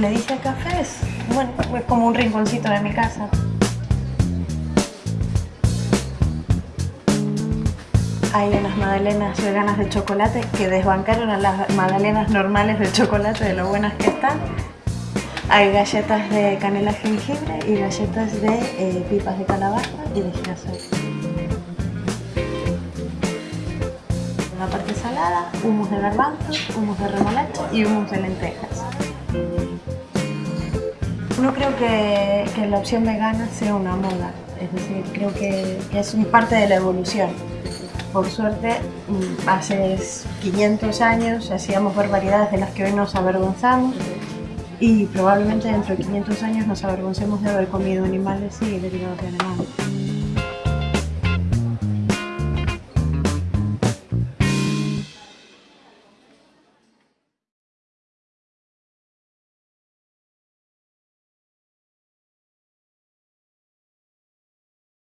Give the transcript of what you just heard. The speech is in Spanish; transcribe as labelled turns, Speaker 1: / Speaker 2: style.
Speaker 1: le dije café es, bueno, es como un rinconcito de mi casa. Hay unas magdalenas veganas de chocolate que desbancaron a las magdalenas normales de chocolate de lo buenas que están. Hay galletas de canela jengibre y galletas de eh, pipas de calabaza y de girasol. La parte salada, humus de garbanzos, humus de remolacha y humus de lentejas. No creo que, la opción vegana sea una moda, es decir, creo que, que es un parte de la evolución. Por suerte, mm, hace 500 años hacíamos barbaridades de las que hoy nos avergonzamos y probablemente dentro de 500 años nos avergoncemos de haber comido animales y derivados de animales.